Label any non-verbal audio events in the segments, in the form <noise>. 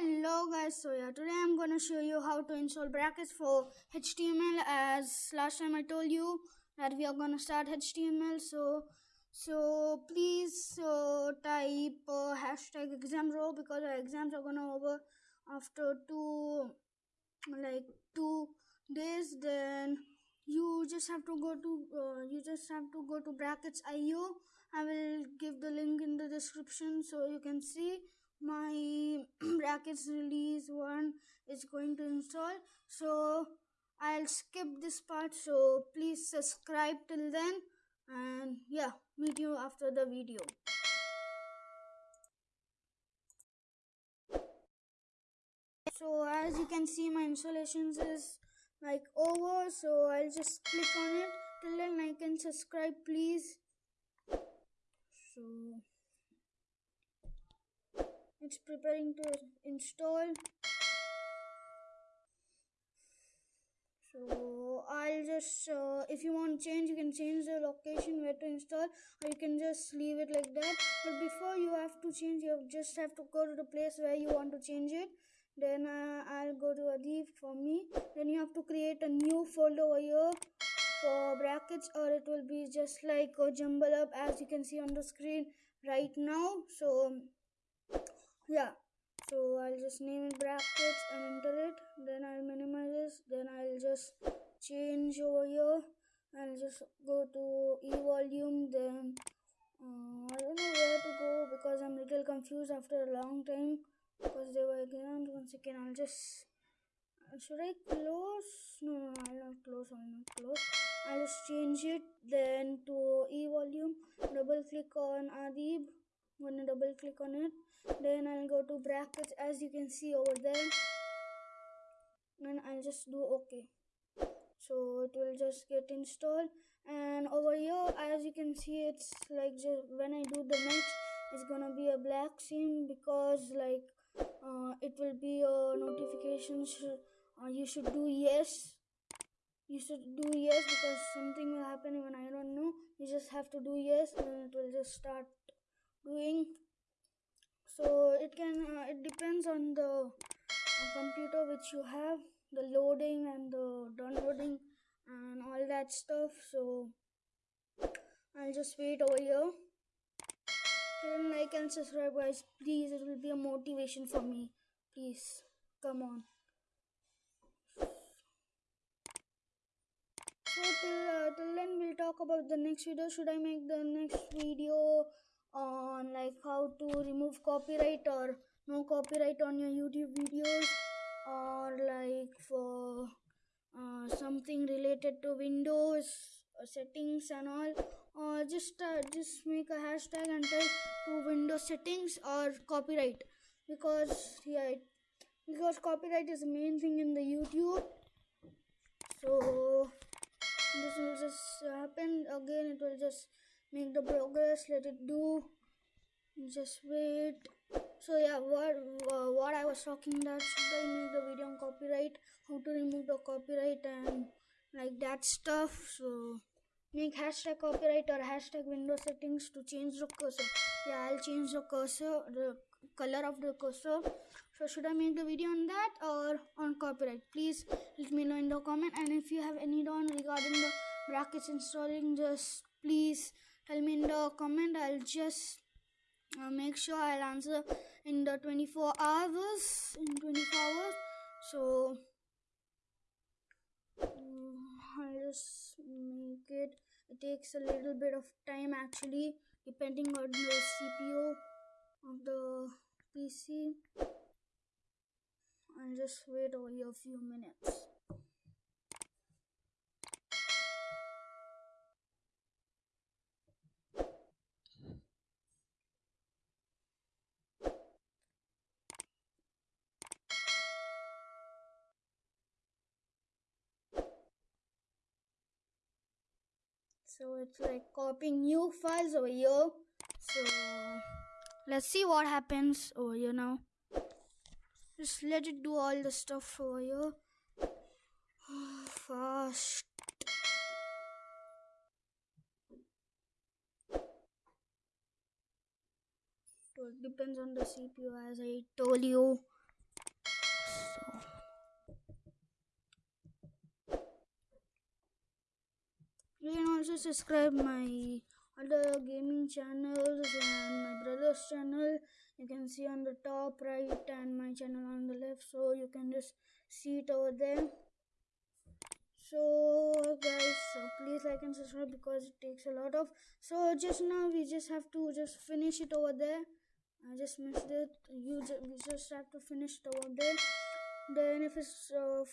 Hello guys, so yeah, today I'm gonna show you how to install brackets for HTML as last time I told you that we are gonna start HTML so so please uh, type uh, hashtag exam row because our exams are gonna over after two like two days. Then you just have to go to uh, you just have to go to brackets io i will give the link in the description so you can see my <clears throat> brackets release one is going to install. So i'll skip this part. So please subscribe till then. And yeah meet you after the video. So as you can see my installations is like over. So i'll just click on it. Till then like and subscribe please. So it's preparing to install. So i'll just uh, if you want change you can change the location where to install or you can just leave it like that. But before you have to change you just have to go to the place where you want to change it. Then uh, I'll go to Adib for me. Then you have to create a new folder over here for brackets or it will be just like a jumble up as you can see on the screen right now. So yeah. So I'll just name it brackets and enter it. Then I'll minimize this. Then I'll just change over here. I'll just go to e volume then uh, I don't know where to go because I'm a little confused after a long time because they were exams one second I'll just should I close? No no, no I'll not close. I'll not close. I'll just change it then to e volume. Double click on Adib I'm gonna double click on it. Then I'll go to brackets as you can see over there. And I'll just do okay. So it will just get installed. And over here as you can see it's like just when I do the next it's gonna be a black scene because like uh, it will be a notification uh, you should do yes. You should do yes because something will happen even I don't know. You just have to do yes and it will just start doing. So it can uh, it depends on the uh, computer which you have the loading and the downloading and all that stuff. So I'll just wait over here. Then like and subscribe guys. Please it will be a motivation for me. Please come on. So till, uh, till then we'll talk about the next video. Should i make the next video on like how to remove copyright or no copyright on your youtube videos or like for uh, something related to windows uh, settings and all. Or just uh, just make a hashtag and type to windows settings or copyright. Because yeah it, because copyright is the main thing in the youtube. So this will just happen. Again it will just make the progress let it do. Just wait. So yeah what uh, what i was talking that should i make the video on copyright? How to remove the copyright and like that stuff. So make hashtag copyright or hashtag window settings to change the cursor. Yeah i'll change the cursor the color of the cursor. So should i make the video on that or on copyright? Please let me know in the comment. And if you have any doubt regarding the brackets installing just please tell me in the comment. I'll just uh, make sure i'll answer in the 24 hours in 24 hours. So I'll just make it. It takes a little bit of time actually depending on the CPU of the PC I'll just wait over here a few minutes so it's like copying new files over here. So let's see what happens over here now. Just let it do all the stuff over here. <sighs> Fast. So it depends on the CPU as I told you you can also subscribe my other gaming channels and my brother's channel. You can see on the top right and my channel on the left. So you can just see it over there. So guys so please like and subscribe because it takes a lot of so just now we just have to just finish it over there. I just missed it. You just, we just have to finish it over there. Then if it's uh,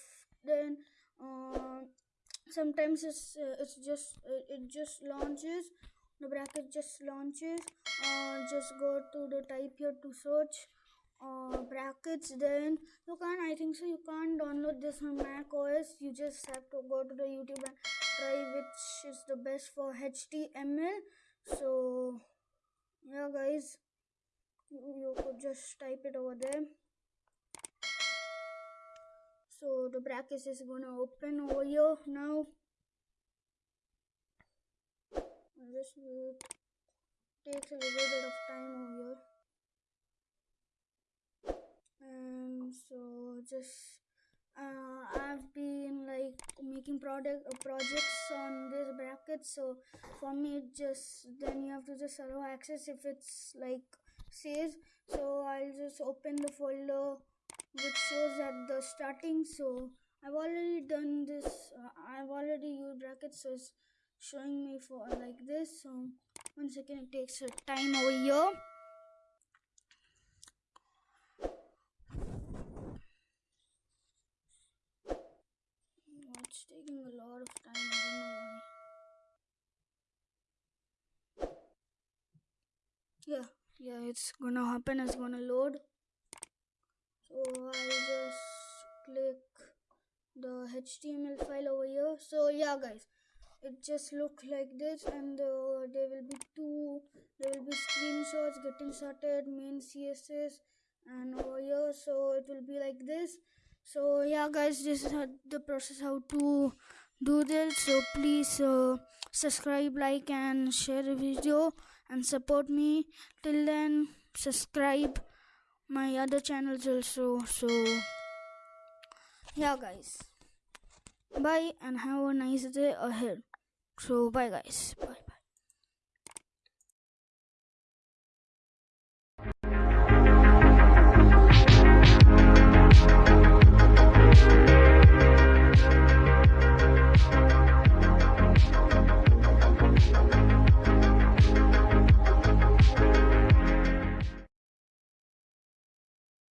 then uh, sometimes it's uh, it's just uh, it just launches the bracket just launches. Uh, just go to the type here to search uh, brackets then you can't i think so you can't download this on mac os you just have to go to the youtube and try which is the best for html so yeah guys you, you could just type it over there so the brackets is gonna open over here now this wait takes a little bit of time over here and so just uh, I've been like making product uh, projects on this bracket so for me just then you have to just allow access if it's like says. So I'll just open the folder which shows at the starting. So I've already done this uh, I've already used brackets so it's showing me for like this. So one second it takes a time over here. It's taking a lot of time I don't know why. Yeah yeah it's gonna happen it's gonna load so I'll just click the HTML file over here. So yeah guys. It just look like this and uh, there will be two there will be screenshots getting started main css and over here. So it will be like this. So yeah guys this is how the process how to do this. So please uh, subscribe like and share the video and support me. Till then subscribe my other channels also so yeah guys. Bye and have a nice day ahead. So bye guys. Bye